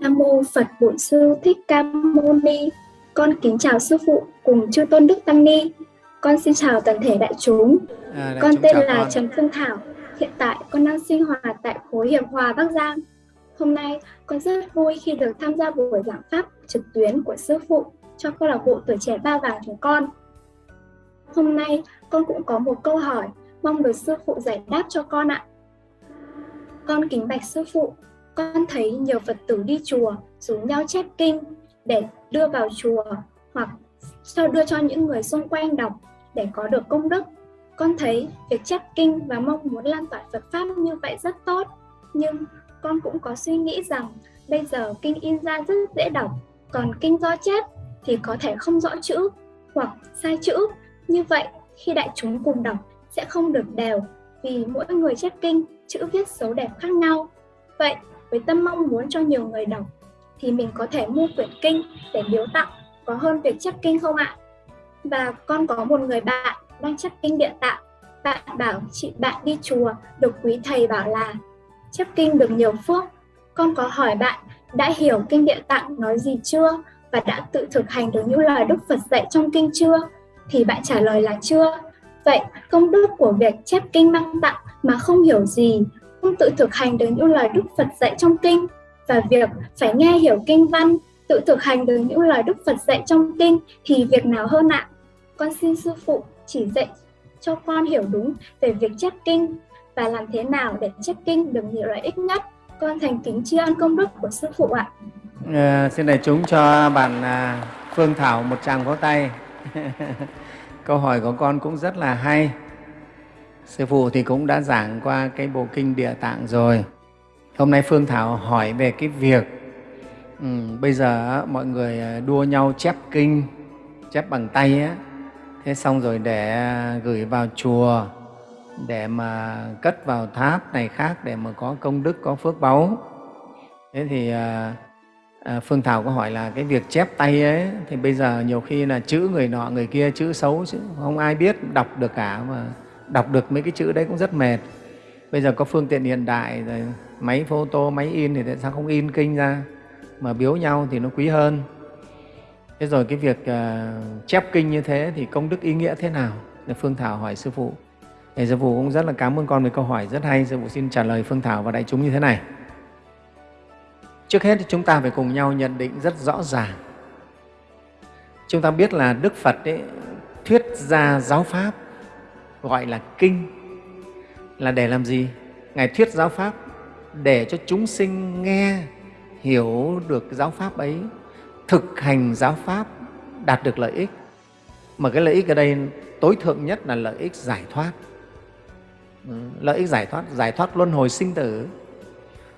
Nam mô Phật Bổn Sư Thích Ca Mâu Ni. Con kính chào sư phụ cùng chư tôn đức tăng ni. Con xin chào toàn thể đại chúng. À, đại con chúng tên là con. Trần Phương Thảo. Hiện tại con đang sinh hoạt tại khối Hiệp Hòa Bắc Giang. Hôm nay con rất vui khi được tham gia buổi giảng pháp trực tuyến của sư phụ cho câu lạc bộ tuổi trẻ ba vàng chúng con. Hôm nay con cũng có một câu hỏi mong được sư phụ giải đáp cho con ạ. Con kính bạch sư phụ, con thấy nhiều Phật tử đi chùa rủ nhau chép kinh để đưa vào chùa hoặc cho đưa cho những người xung quanh đọc để có được công đức. Con thấy việc chép kinh và mong muốn lan tỏa Phật Pháp như vậy rất tốt, nhưng con cũng có suy nghĩ rằng bây giờ kinh in ra rất dễ đọc, còn kinh do chép thì có thể không rõ chữ hoặc sai chữ. Như vậy, khi đại chúng cùng đọc sẽ không được đều vì mỗi người chép kinh, chữ viết xấu đẹp khác nhau. Vậy, với tâm mong muốn cho nhiều người đọc, thì mình có thể mua quyển kinh để biếu tặng có hơn việc chép kinh không ạ? Và con có một người bạn đang chép kinh địa tạng. Bạn bảo chị bạn đi chùa được quý thầy bảo là chép kinh được nhiều phước. Con có hỏi bạn đã hiểu kinh địa tạng nói gì chưa và đã tự thực hành được những lời Đức Phật dạy trong kinh chưa? Thì bạn trả lời là chưa. Vậy công đức của việc chép kinh mang tặng mà không hiểu gì, không tự thực hành được những lời Đức Phật dạy trong kinh và việc phải nghe hiểu kinh văn, tự thực hành được những lời Đức Phật dạy trong kinh thì việc nào hơn ạ? Con xin sư phụ chỉ dạy cho con hiểu đúng về việc chép kinh và làm thế nào để chép kinh được nhiều lợi ích nhất. Con thành kính tri ân công đức của sư phụ ạ. À, xin đại chúng cho bạn à, Phương Thảo một tràng vỗ tay. Câu hỏi của con cũng rất là hay. Sư phụ thì cũng đã giảng qua cái bộ kinh Địa Tạng rồi. Hôm nay Phương Thảo hỏi về cái việc ừ, bây giờ mọi người à, đua nhau chép kinh, chép bằng tay á, thế xong rồi để à, gửi vào chùa, để mà cất vào tháp này khác để mà có công đức, có phước báu. Thế thì à, à, Phương Thảo có hỏi là cái việc chép tay ấy thì bây giờ nhiều khi là chữ người nọ người kia chữ xấu chứ không ai biết đọc được cả mà đọc được mấy cái chữ đấy cũng rất mệt. Bây giờ có phương tiện hiện đại rồi máy photo, máy in thì tại sao không in kinh ra mà biếu nhau thì nó quý hơn. Thế rồi cái việc uh, chép kinh như thế thì công đức ý nghĩa thế nào? Phương Thảo hỏi Sư Phụ. Thì Sư Phụ cũng rất là cảm ơn con về câu hỏi rất hay. Sư Phụ xin trả lời Phương Thảo và đại chúng như thế này. Trước hết thì chúng ta phải cùng nhau nhận định rất rõ ràng. Chúng ta biết là Đức Phật ấy, thuyết ra giáo Pháp gọi là kinh là để làm gì? Ngài thuyết giáo Pháp để cho chúng sinh nghe, hiểu được giáo Pháp ấy, thực hành giáo Pháp, đạt được lợi ích. Mà cái lợi ích ở đây tối thượng nhất là lợi ích giải thoát. Lợi ích giải thoát, giải thoát luân hồi sinh tử.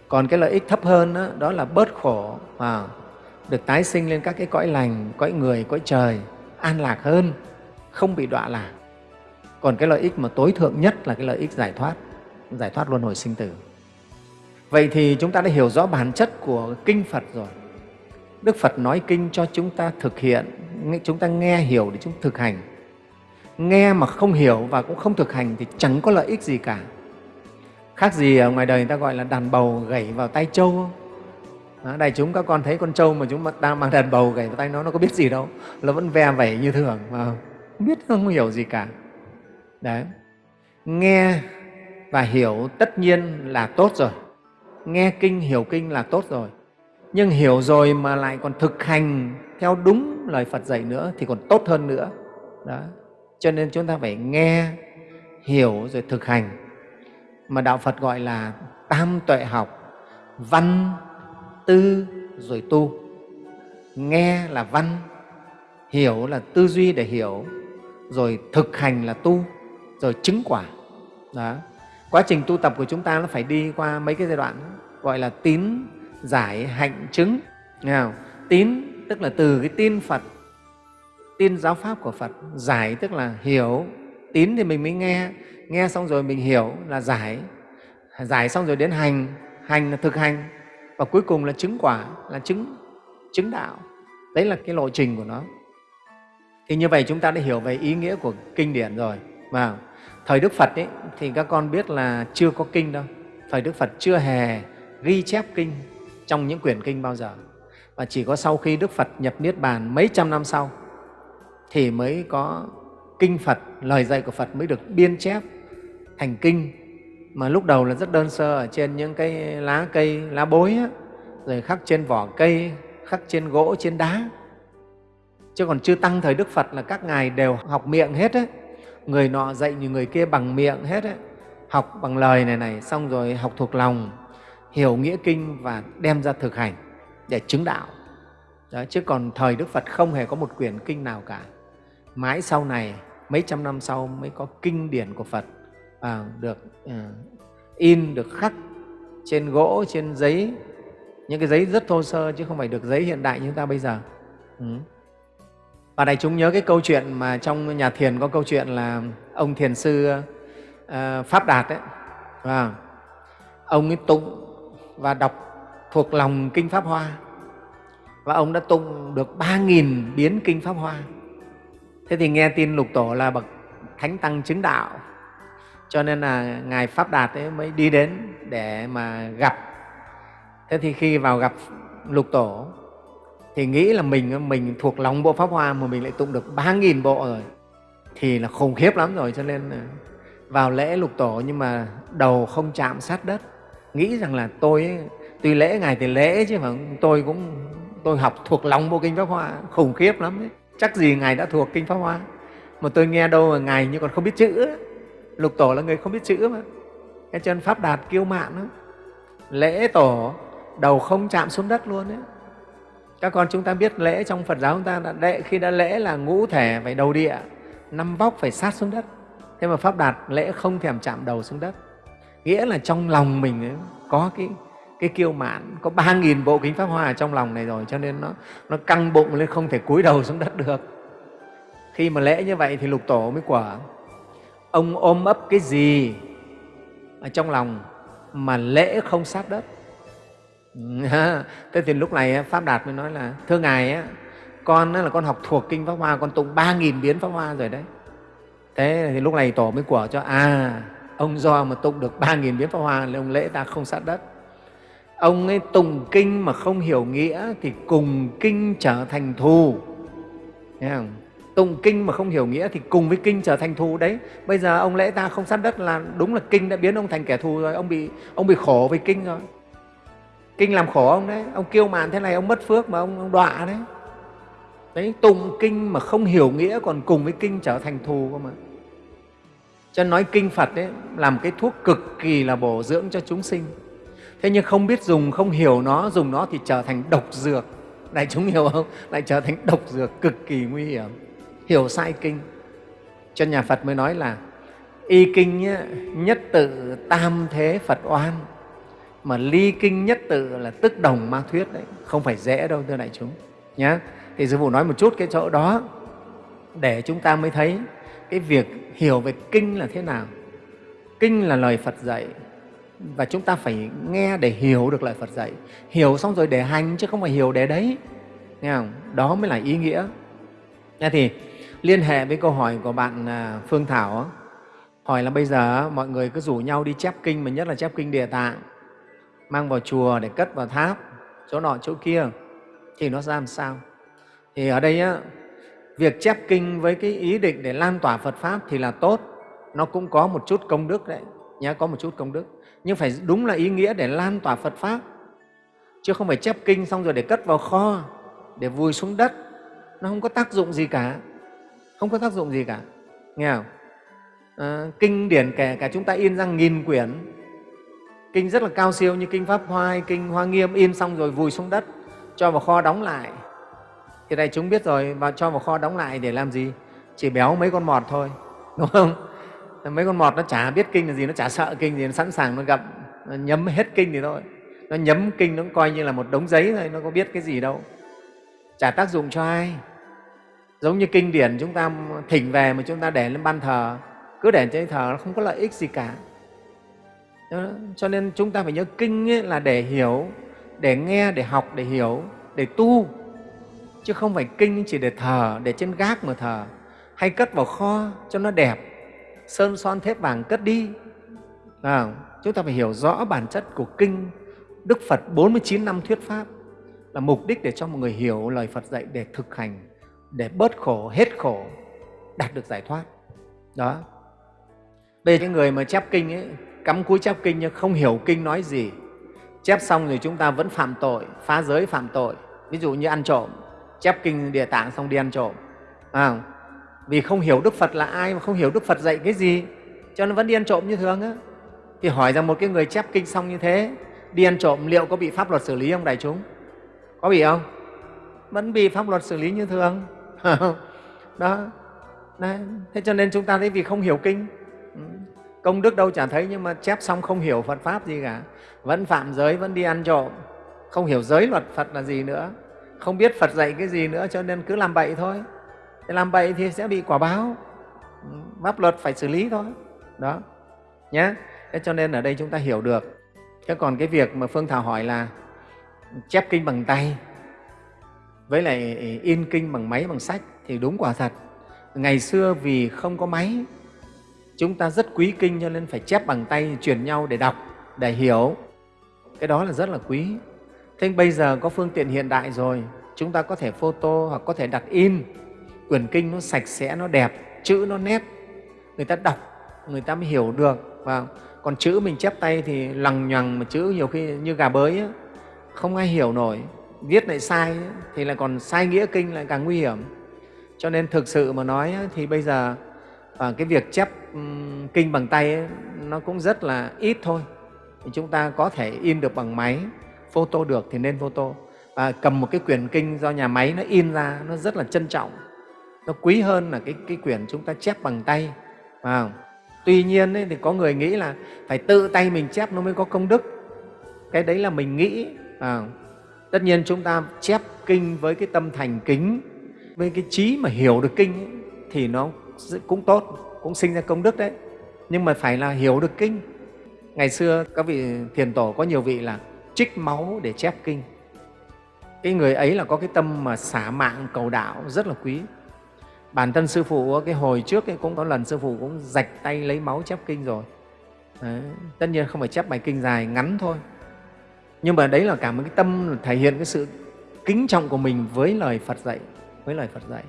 Còn cái lợi ích thấp hơn đó, đó là bớt khổ, à, được tái sinh lên các cái cõi lành, cõi người, cõi trời, an lạc hơn, không bị đọa lạc. Còn cái lợi ích mà tối thượng nhất là cái lợi ích giải thoát, giải thoát luân hồi sinh tử. Vậy thì chúng ta đã hiểu rõ bản chất của Kinh Phật rồi. Đức Phật nói Kinh cho chúng ta thực hiện, chúng ta nghe hiểu để chúng thực hành. Nghe mà không hiểu và cũng không thực hành thì chẳng có lợi ích gì cả. Khác gì ở ngoài đời người ta gọi là đàn bầu gảy vào tay trâu đó, đại chúng các con thấy con trâu mà chúng ta mang đàn bầu gảy vào tay nó, nó có biết gì đâu. Nó vẫn ve vẩy như thường, mà không biết không hiểu gì cả. Đấy. Nghe và hiểu tất nhiên là tốt rồi. Nghe kinh, hiểu kinh là tốt rồi. Nhưng hiểu rồi mà lại còn thực hành theo đúng lời Phật dạy nữa thì còn tốt hơn nữa. Đó. Cho nên chúng ta phải nghe, hiểu rồi thực hành. Mà đạo Phật gọi là tam tuệ học, văn, tư rồi tu. Nghe là văn, hiểu là tư duy để hiểu, rồi thực hành là tu rồi chứng quả. Đó. Quá trình tu tập của chúng ta nó phải đi qua mấy cái giai đoạn gọi là tín giải hạnh chứng. Nghe không? tín tức là từ cái tin phật, tin giáo pháp của phật. Giải tức là hiểu. Tín thì mình mới nghe. Nghe xong rồi mình hiểu là giải. Giải xong rồi đến hành. Hành là thực hành. Và cuối cùng là chứng quả, là chứng chứng đạo. Đấy là cái lộ trình của nó. Thì như vậy chúng ta đã hiểu về ý nghĩa của kinh điển rồi và thời đức phật ấy, thì các con biết là chưa có kinh đâu. Thời đức phật chưa hề ghi chép kinh trong những quyển kinh bao giờ. Và chỉ có sau khi đức phật nhập niết bàn mấy trăm năm sau thì mới có kinh phật lời dạy của phật mới được biên chép thành kinh. Mà lúc đầu là rất đơn sơ ở trên những cái lá cây lá bối á, rồi khắc trên vỏ cây khắc trên gỗ trên đá. Chứ còn chưa tăng thời đức phật là các ngài đều học miệng hết ấy người nọ dạy như người kia bằng miệng hết ấy. Học bằng lời này này xong rồi học thuộc lòng hiểu nghĩa kinh và đem ra thực hành để chứng đạo. Đó, chứ còn thời đức phật không hề có một quyển kinh nào cả. Mãi sau này mấy trăm năm sau mới có kinh điển của phật à, được à, in được khắc trên gỗ trên giấy. Những cái giấy rất thô sơ chứ không phải được giấy hiện đại như ta bây giờ. Ừ và đại chúng nhớ cái câu chuyện mà trong nhà thiền có câu chuyện là ông thiền sư uh, pháp đạt ấy. Và ông ấy tụng và đọc thuộc lòng kinh pháp hoa. Và ông đã tụng được ba nghìn biến kinh pháp hoa. Thế thì nghe tin lục tổ là bậc thánh tăng chứng đạo. Cho nên là ngài pháp đạt ấy mới đi đến để mà gặp. Thế thì khi vào gặp lục tổ thì nghĩ là mình mình thuộc lòng bộ pháp hoa mà mình lại tụng được ba nghìn bộ rồi thì là khủng khiếp lắm rồi. Cho nên ờ, vào lễ lục tổ nhưng mà đầu không chạm sát đất. Nghĩ rằng là tôi ấy, tuy lễ ngài thì lễ chứ mà tôi cũng tôi học thuộc lòng bộ kinh pháp hoa khủng khiếp lắm đấy. Chắc gì ngài đã thuộc kinh pháp hoa? Mà tôi nghe đâu mà ngài như còn không biết chữ ấy lục tổ là người không biết chữ mà. Cái chân pháp đạt kiêu mạn đó. lễ tổ đầu không chạm xuống đất luôn đấy các con chúng ta biết lễ trong phật giáo chúng ta đã lễ khi đã lễ là ngũ thể phải đầu địa năm vóc phải sát xuống đất. Thế mà pháp đạt lễ không thèm chạm đầu xuống đất. Nghĩa là trong lòng mình ấy, có cái cái kiêu mạn có ba nghìn bộ kính pháp hoa ở trong lòng này rồi cho nên nó nó căng bụng lên không thể cúi đầu xuống đất được. Khi mà lễ như vậy thì lục tổ mới quả ông ôm ấp cái gì ở trong lòng mà lễ không sát đất? Thế thì lúc này pháp đạt mới nói là, thưa ngài con là con học thuộc kinh pháp hoa, con tụng ba nghìn biến pháp hoa rồi đấy. Thế thì lúc này tổ mới quả cho à ông do mà tụng được ba nghìn biến pháp hoa thì ông lễ ta không sát đất. Ông ấy tụng kinh mà không hiểu nghĩa thì cùng kinh trở thành thù. Nghe không? tụng kinh mà không hiểu nghĩa thì cùng với kinh trở thành thù đấy. Bây giờ ông lễ ta không sát đất là đúng là kinh đã biến ông thành kẻ thù rồi, ông bị ông bị khổ với kinh rồi kinh làm khổ ông đấy. Ông kêu mạn thế này ông mất phước mà ông, ông đọa đấy. Đấy tụng kinh mà không hiểu nghĩa còn cùng với kinh trở thành thù cơ mà. Cho nói kinh phật đấy làm cái thuốc cực kỳ là bổ dưỡng cho chúng sinh. Thế nhưng không biết dùng không hiểu nó dùng nó thì trở thành độc dược. Đại chúng hiểu không? Lại trở thành độc dược cực kỳ nguy hiểm. Hiểu sai kinh. Cho nhà phật mới nói là y kinh nhất tự tam thế phật oan mà ly kinh nhất tự là tức đồng ma thuyết đấy, không phải dễ đâu, thưa đại chúng nhé thì sư phụ nói một chút cái chỗ đó, để chúng ta mới thấy cái việc hiểu về kinh là thế nào. Kinh là lời phật dạy, và chúng ta phải nghe để hiểu được lời phật dạy. Hiểu xong rồi để hành, chứ không phải hiểu để đấy, nghe không? Đó mới là ý nghĩa. Thế thì liên hệ với câu hỏi của bạn à, phương thảo hỏi là bây giờ mọi người cứ rủ nhau đi chép kinh, mà nhất là chép kinh địa tạng mang vào chùa để cất vào tháp chỗ nọ chỗ kia thì nó ra làm sao? Thì ở đây á, việc chép kinh với cái ý định để lan tỏa phật pháp thì là tốt. Nó cũng có một chút công đức đấy nhé có một chút công đức. Nhưng phải đúng là ý nghĩa để lan tỏa phật pháp. Chứ không phải chép kinh xong rồi để cất vào kho để vùi xuống đất. Nó không có tác dụng gì cả. Không có tác dụng gì cả. Nghe không? À, kinh điển kể cả chúng ta in ra nghìn quyển kinh rất là cao siêu như kinh pháp hoa hay kinh hoa nghiêm. In xong rồi vùi xuống đất, cho vào kho đóng lại. Thì đây chúng biết rồi và cho vào kho đóng lại để làm gì? Chỉ béo mấy con mọt thôi, đúng không? Mấy con mọt nó chả biết kinh là gì, nó chả sợ kinh gì, nó sẵn sàng nó gặp, nó nhấm hết kinh thì thôi. Nó nhấm kinh nó cũng coi như là một đống giấy thôi, nó có biết cái gì đâu. Chả tác dụng cho ai. Giống như kinh điển chúng ta thỉnh về mà chúng ta để lên ban thờ. Cứ để trên thờ nó không có lợi ích gì cả cho nên chúng ta phải nhớ kinh ấy là để hiểu để nghe để học để hiểu để tu. Chứ không phải kinh chỉ để thờ để trên gác mà thờ. Hay cất vào kho cho nó đẹp sơn son thép vàng cất đi. À, chúng ta phải hiểu rõ bản chất của kinh. Đức Phật 49 năm thuyết Pháp là mục đích để cho mọi người hiểu lời Phật dạy để thực hành, để bớt khổ, hết khổ, đạt được giải thoát. Đó. Bây giờ những người mà chép kinh ấy, cắm cúi chép kinh nhưng không hiểu kinh nói gì, chép xong rồi chúng ta vẫn phạm tội, phá giới phạm tội. Ví dụ như ăn trộm, chép kinh địa tạng xong đi ăn trộm. À, vì không hiểu Đức Phật là ai mà không hiểu Đức Phật dạy cái gì, cho nên vẫn đi ăn trộm như thường á. Thì hỏi rằng một cái người chép kinh xong như thế, đi ăn trộm liệu có bị pháp luật xử lý không đại chúng? Có bị không? Vẫn bị pháp luật xử lý như thường. đó. Đấy. Thế cho nên chúng ta thấy vì không hiểu kinh, công đức đâu chả thấy nhưng mà chép xong không hiểu Phật Pháp gì cả. Vẫn phạm giới, vẫn đi ăn trộm, không hiểu giới luật Phật là gì nữa, không biết Phật dạy cái gì nữa cho nên cứ làm bậy thôi. Thế làm bậy thì sẽ bị quả báo, pháp luật phải xử lý thôi. Đó, nhé. Thế cho nên ở đây chúng ta hiểu được. Thế còn cái việc mà Phương Thảo hỏi là chép kinh bằng tay với lại in kinh bằng máy, bằng sách thì đúng quả thật. Ngày xưa vì không có máy, chúng ta rất quý kinh cho nên phải chép bằng tay, truyền nhau để đọc, để hiểu. Cái đó là rất là quý. Thế bây giờ có phương tiện hiện đại rồi, chúng ta có thể photo hoặc có thể đặt in. Quyển kinh nó sạch sẽ, nó đẹp, chữ nó nét. Người ta đọc, người ta mới hiểu được. Và còn chữ mình chép tay thì lằng nhằng mà chữ nhiều khi như gà bới ấy, không ai hiểu nổi viết lại sai thì lại còn sai nghĩa kinh lại càng nguy hiểm cho nên thực sự mà nói thì bây giờ à, cái việc chép kinh bằng tay ấy, nó cũng rất là ít thôi. Thì chúng ta có thể in được bằng máy photo được thì nên photo. Và cầm một cái quyển kinh do nhà máy nó in ra nó rất là trân trọng. Nó quý hơn là cái, cái quyển chúng ta chép bằng tay à, tuy nhiên ấy, thì có người nghĩ là phải tự tay mình chép nó mới có công đức. Cái đấy là mình nghĩ à, tất nhiên chúng ta chép kinh với cái tâm thành kính với cái trí mà hiểu được kinh ấy, thì nó cũng tốt cũng sinh ra công đức đấy. Nhưng mà phải là hiểu được kinh. Ngày xưa các vị thiền tổ có nhiều vị là trích máu để chép kinh. Cái người ấy là có cái tâm mà xả mạng cầu đạo rất là quý. Bản thân sư phụ cái hồi trước ấy, cũng có lần sư phụ cũng rạch tay lấy máu chép kinh rồi. Đấy. tất nhiên không phải chép bài kinh dài ngắn thôi. Nhưng mà đấy là cả một cái tâm thể hiện cái sự kính trọng của mình với lời Phật dạy với lời Phật dạy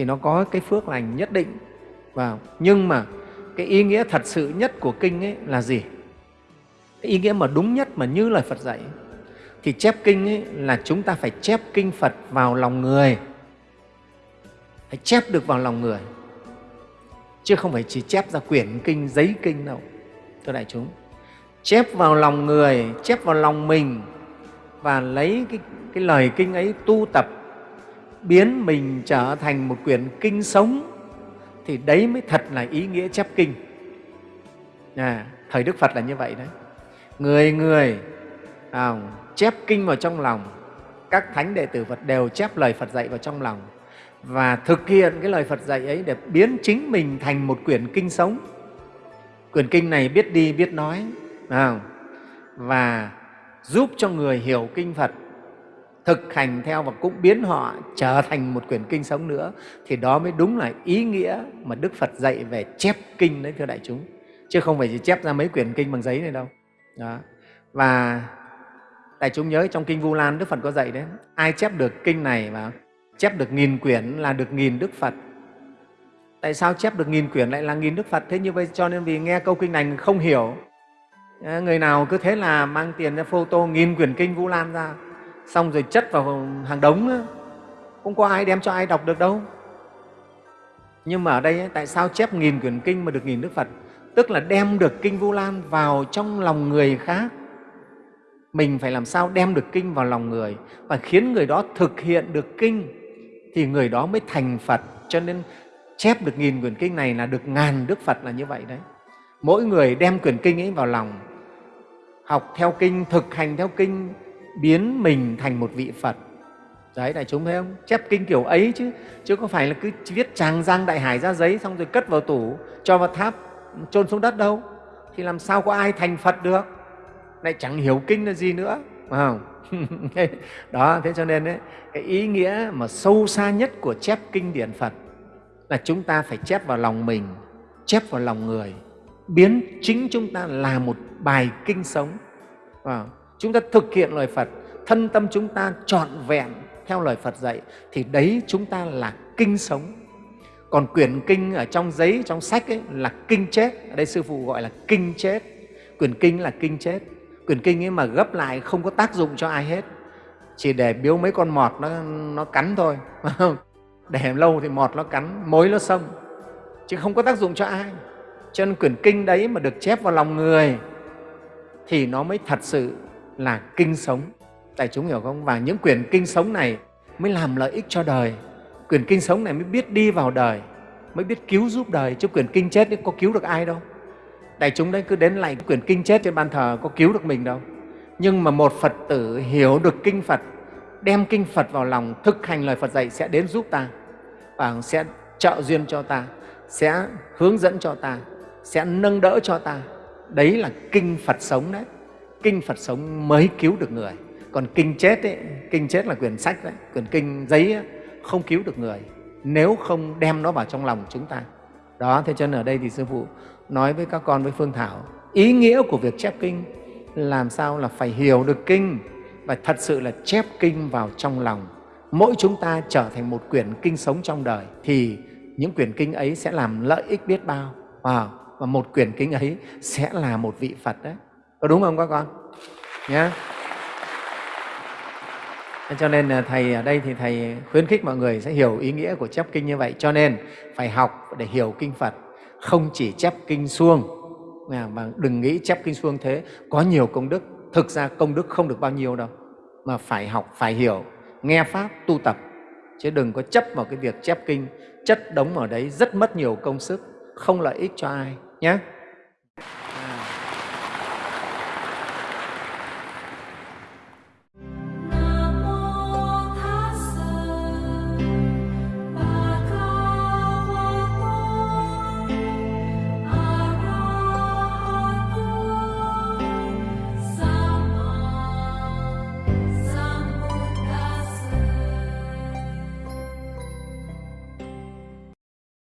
thì nó có cái phước lành nhất định. Và nhưng mà cái ý nghĩa thật sự nhất của kinh ấy là gì? Cái ý nghĩa mà đúng nhất mà như lời Phật dạy thì chép kinh ấy là chúng ta phải chép kinh Phật vào lòng người. Phải chép được vào lòng người chứ không phải chỉ chép ra quyển kinh giấy kinh đâu thưa đại chúng. Chép vào lòng người chép vào lòng mình và lấy cái, cái lời kinh ấy tu tập biến mình trở thành một quyển kinh sống thì đấy mới thật là ý nghĩa chép kinh. À, thời đức phật là như vậy đấy. Người người à, chép kinh vào trong lòng các thánh đệ tử phật đều chép lời phật dạy vào trong lòng và thực hiện cái lời phật dạy ấy để biến chính mình thành một quyển kinh sống. Quyển kinh này biết đi biết nói à, và giúp cho người hiểu kinh Phật thực hành theo và cũng biến họ trở thành một quyển kinh sống nữa, thì đó mới đúng là ý nghĩa mà Đức Phật dạy về chép kinh đấy, thưa đại chúng. Chứ không phải chỉ chép ra mấy quyển kinh bằng giấy này đâu. Đó. và đại chúng nhớ trong kinh Vu Lan Đức Phật có dạy đấy, ai chép được kinh này và chép được nghìn quyển là được nghìn Đức Phật. Tại sao chép được nghìn quyển lại là nghìn Đức Phật? Thế như vậy cho nên vì nghe câu kinh này không hiểu. Ờ, người nào cứ thế là mang tiền ra photo nghìn quyển kinh Vu Lan ra xong rồi chất vào hàng đống không có ai đem cho ai đọc được đâu. Nhưng mà ở đây tại sao chép nghìn quyển kinh mà được nghìn Đức Phật? Tức là đem được kinh Vu Lan vào trong lòng người khác. Mình phải làm sao đem được kinh vào lòng người? Và khiến người đó thực hiện được kinh, thì người đó mới thành Phật. Cho nên chép được nghìn quyển kinh này là được ngàn Đức Phật là như vậy đấy. Mỗi người đem quyển kinh ấy vào lòng, học theo kinh, thực hành theo kinh biến mình thành một vị phật. Đấy đại chúng thấy không? Chép kinh kiểu ấy chứ chứ có phải là cứ viết tràng giang đại hải ra giấy xong rồi cất vào tủ cho vào tháp chôn xuống đất đâu? Thì làm sao có ai thành phật được? Lại chẳng hiểu kinh là gì nữa phải không? Đó thế cho nên ấy, cái ý nghĩa mà sâu xa nhất của chép kinh điển phật là chúng ta phải chép vào lòng mình chép vào lòng người. Biến chính chúng ta là một bài kinh sống à, chúng ta thực hiện lời Phật, thân tâm chúng ta trọn vẹn theo lời Phật dạy thì đấy chúng ta là kinh sống. Còn quyển kinh ở trong giấy, trong sách ấy là kinh chết. Ở đây Sư Phụ gọi là kinh chết. Quyển kinh là kinh chết. Quyển kinh ấy mà gấp lại không có tác dụng cho ai hết. Chỉ để biếu mấy con mọt nó, nó cắn thôi. để lâu thì mọt nó cắn, mối nó xông. Chứ không có tác dụng cho ai. Cho nên quyển kinh đấy mà được chép vào lòng người thì nó mới thật sự là kinh sống. Đại chúng hiểu không? Và những quyển kinh sống này mới làm lợi ích cho đời. Quyển kinh sống này mới biết đi vào đời, mới biết cứu giúp đời, chứ quyển kinh chết ấy có cứu được ai đâu. Đại chúng đấy cứ đến lại quyển kinh chết trên ban thờ có cứu được mình đâu. Nhưng mà một Phật tử hiểu được kinh Phật, đem kinh Phật vào lòng, thực hành lời Phật dạy sẽ đến giúp ta và sẽ trợ duyên cho ta, sẽ hướng dẫn cho ta, sẽ nâng đỡ cho ta. Đấy là kinh Phật sống đấy. Kinh Phật sống mới cứu được người. Còn kinh chết ấy, kinh chết là quyển sách đấy, quyển kinh giấy ấy, không cứu được người nếu không đem nó vào trong lòng chúng ta. Đó, thế cho nên ở đây thì Sư Phụ nói với các con với Phương Thảo, ý nghĩa của việc chép kinh làm sao là phải hiểu được kinh và thật sự là chép kinh vào trong lòng. Mỗi chúng ta trở thành một quyển kinh sống trong đời thì những quyển kinh ấy sẽ làm lợi ích biết bao. Wow. Và một quyển kinh ấy sẽ là một vị Phật đấy. Có đúng không các con? Nhé. Yeah. Cho nên à, Thầy ở đây thì Thầy khuyến khích mọi người sẽ hiểu ý nghĩa của chép kinh như vậy. Cho nên phải học để hiểu kinh Phật, không chỉ chép kinh suông, mà đừng nghĩ chép kinh suông thế có nhiều công đức. Thực ra công đức không được bao nhiêu đâu, mà phải học, phải hiểu, nghe Pháp, tu tập. Chứ đừng có chấp vào cái việc chép kinh, chất đống ở đấy rất mất nhiều công sức, không lợi ích cho ai nhé.